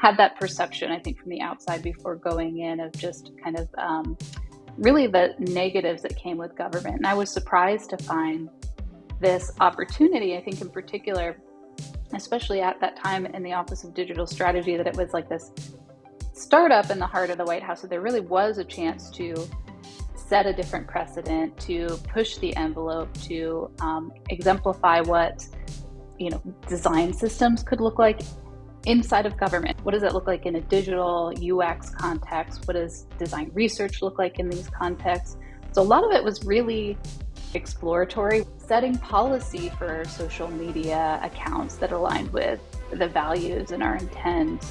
had that perception, I think, from the outside before going in of just kind of um, really the negatives that came with government. And I was surprised to find this opportunity, I think, in particular, especially at that time in the Office of Digital Strategy, that it was like this startup in the heart of the White House. So there really was a chance to set a different precedent, to push the envelope, to um, exemplify what you know design systems could look like inside of government. What does it look like in a digital UX context? What does design research look like in these contexts? So a lot of it was really exploratory, setting policy for social media accounts that aligned with the values and our intent